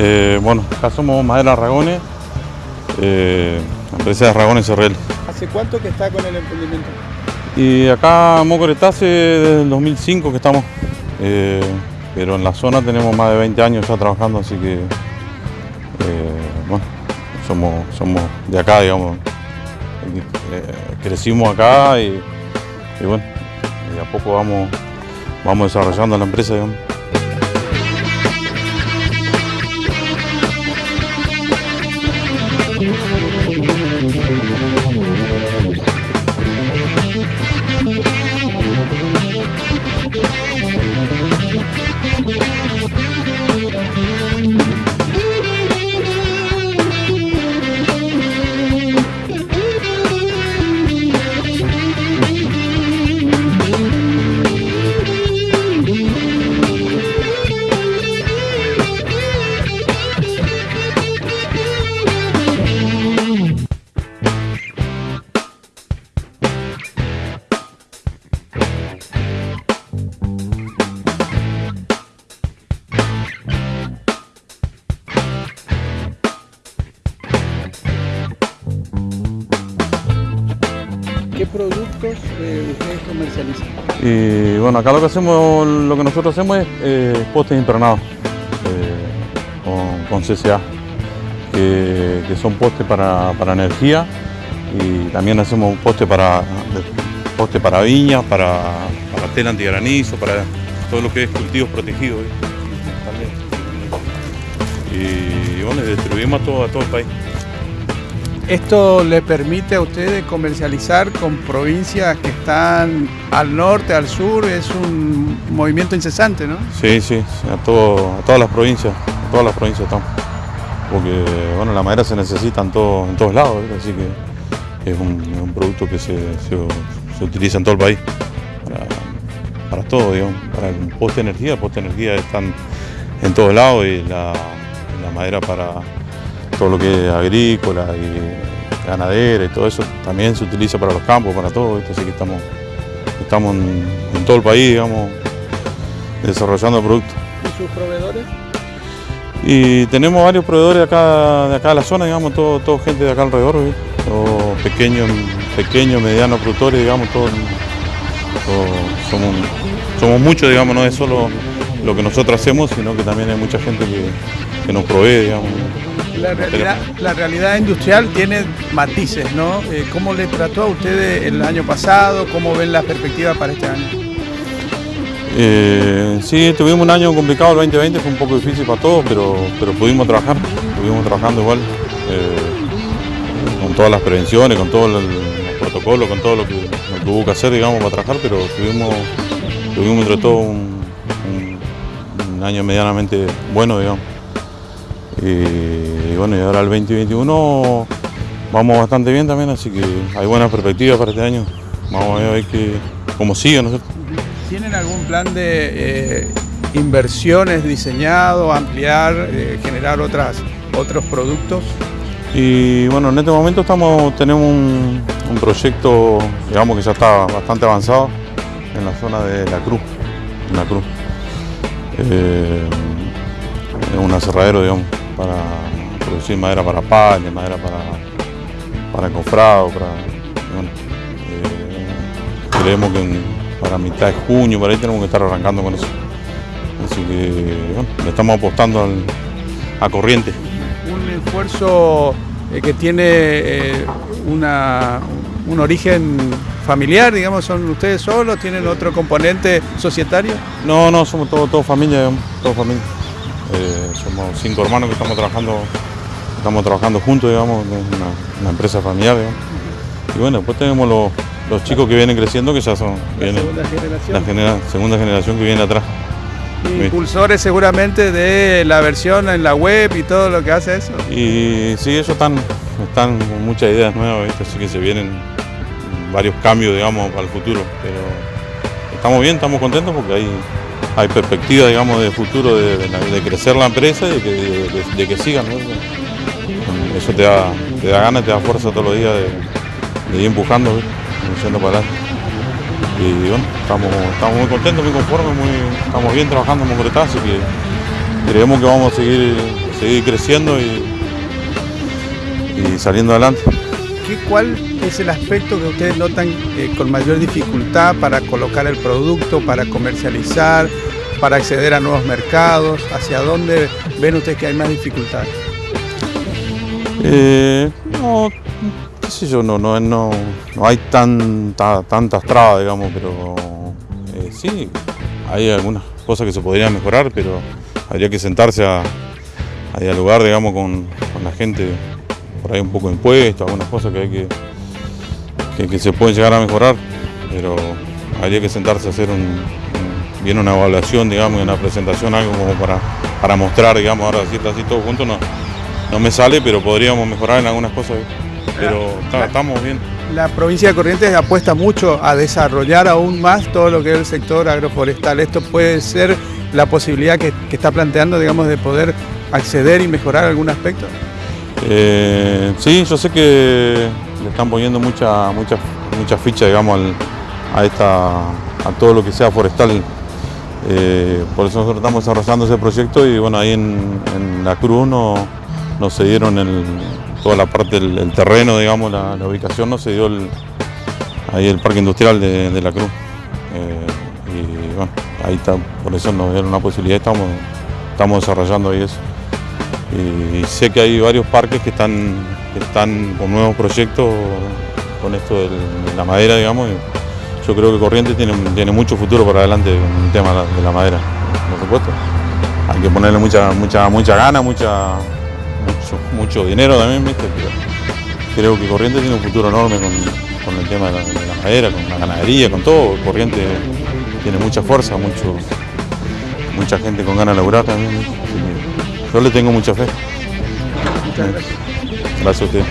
Eh, bueno, acá somos Madera Ragones, eh, empresa de Ragones Cerrel. ¿Hace cuánto que está con el emprendimiento? Y acá Mocoretá hace desde el 2005 que estamos, eh, pero en la zona tenemos más de 20 años ya trabajando, así que eh, bueno, somos, somos de acá, digamos. Crecimos acá y, y bueno, y a poco vamos, vamos desarrollando la empresa, digamos. ¿Qué productos eh, comercializan? Y bueno, acá lo que hacemos, lo que nosotros hacemos es eh, postes impernados eh, con, CCA, que, son postes para, para energía y también hacemos postes para, poste para viñas, para, para tela antigranizo, para todo lo que es cultivos protegidos. También. Y bueno, y distribuimos a todo, a todo el país. Esto le permite a ustedes comercializar con provincias que están al norte, al sur, es un movimiento incesante, ¿no? Sí, sí, a, todo, a todas las provincias, a todas las provincias estamos. Porque bueno, la madera se necesita en, todo- en todos lados, así que es un, producto que se, se- utiliza en todo el país. Para, para todo, digamos. Para el poste energía, el poste energía están en todos lados y la madera para todo lo que es agrícola y ganadera y todo eso también se utiliza para los campos, para todo, ¿viste? así que estamos, estamos en, en todo el país, digamos, desarrollando productos. ¿Y sus proveedores? Y tenemos varios proveedores de acá de, acá de la zona, digamos, todo, todo gente de acá alrededor. Todos pequeños, pequeños, medianos productores, digamos, todos, todos somos, somos muchos, digamos, no es solo lo que nosotros hacemos, sino que también hay mucha gente que, que nos provee, digamos. La realidad, la realidad industrial tiene matices, ¿no? Eh, ¿Cómo le trató a ustedes el año pasado? ¿Cómo ven la perspectiva para este año? Eh, sí, tuvimos un año complicado, el 2020 fue un poco difícil para todos, pero, pero pudimos trabajar, estuvimos trabajando igual, eh, con todas las prevenciones, con todos los protocolos, con todo lo que, lo que hubo que hacer, digamos, para trabajar, pero tuvimos, tuvimos entre todo un, un- año medianamente bueno, digamos. Y, y bueno, y ahora el 2021 vamos bastante bien también, así que hay buenas perspectivas para este año. Vamos a ver que, cómo sigue, ¿no? ¿Tienen algún plan de eh, inversiones diseñado, ampliar, eh, generar otras, otros productos? Y bueno, en este momento estamos, tenemos un, un proyecto, digamos que ya está bastante avanzado en la zona de La Cruz, en La Cruz. Eh, un aserradero, digamos, para producir madera para paña, madera para, para encofrado, para, bueno, eh, creemos que para mitad de junio, por ahí tenemos que estar arrancando con eso. Así que, bueno, le estamos apostando a corriente. Un esfuerzo eh, que tiene eh, una, un origen familiar, digamos, son ustedes solos, tienen otro componente societario. No, no, somos todos todo familia, digamos, todos familia. Eh, somos cinco hermanos que estamos trabajando, estamos trabajando juntos, digamos, es una, una empresa familiar, digamos. Y bueno, después tenemos los, los chicos que vienen creciendo, que ya son La vienen- segunda generación. la genera- segunda generación que viene atrás. Impulsores seguramente de la versión en la web y todo lo que hace eso. Y sí, ellos están, están con muchas ideas nuevas, así que se vienen varios cambios, digamos, para el futuro. Pero estamos bien, estamos contentos porque hay, hay perspectiva, digamos, de futuro de, crecer la empresa y de, que sigan. Eso te da, te da ganas, te da fuerza todos los días de, ir empujando, yendo para adelante. Y bueno, estamos, estamos muy contentos, muy conformes, muy, estamos bien trabajando en Mocoretá, así que creemos que vamos a seguir, seguir creciendo y, y saliendo adelante. ¿Cuál es el aspecto que ustedes notan eh, con mayor dificultad para colocar el producto, para comercializar, para acceder a nuevos mercados? ¿Hacia dónde ven ustedes que hay más dificultad? Eh, no, qué sé yo, no, no, no, hay tanta, tantas trabas, digamos, pero eh, sí, hay algunas cosas que se podrían mejorar, pero habría que sentarse a, dialogar, digamos, con, la gente por ahí un poco de impuestos, algunas cosas que hay que, que, se pueden llegar a mejorar, pero habría que sentarse a hacer un, bien una evaluación, digamos, una presentación, algo como para, para mostrar, digamos, ahora decirte así todo junto no, no me sale, pero podríamos mejorar en algunas cosas, pero estamos bien. La provincia de Corrientes apuesta mucho a desarrollar aún más todo lo que es el sector agroforestal. ¿Esto puede ser la posibilidad que, que está planteando, digamos, de poder acceder y mejorar algún aspecto? Eh, sí, yo sé que le están poniendo mucha, mucha, mucha ficha digamos, a, esta, a todo lo que sea forestal. Eh, por eso nosotros estamos desarrollando ese proyecto y bueno, ahí en, la Cruz nos, nos cedieron el, toda la parte del terreno, digamos, la, ubicación, nos dio el, ahí el parque industrial de, la Cruz. Eh, y bueno, ahí está, por eso nos dieron una posibilidad, estamos, estamos desarrollando ahí eso y sé que hay varios parques que están, están con nuevos proyectos con esto de la madera, digamos. yo creo que Corrientes tiene, tiene mucho futuro para adelante con el tema de la madera, por supuesto. Hay que ponerle mucha, mucha, mucha gana, mucha, mucho, dinero también, ¿viste? creo que Corrientes tiene un futuro enorme con, el tema de la, madera, con la ganadería, con todo. Corrientes tiene mucha fuerza, mucho, mucha gente con ganas de laburar también. Yo le tengo mucha fe. Gracias a usted.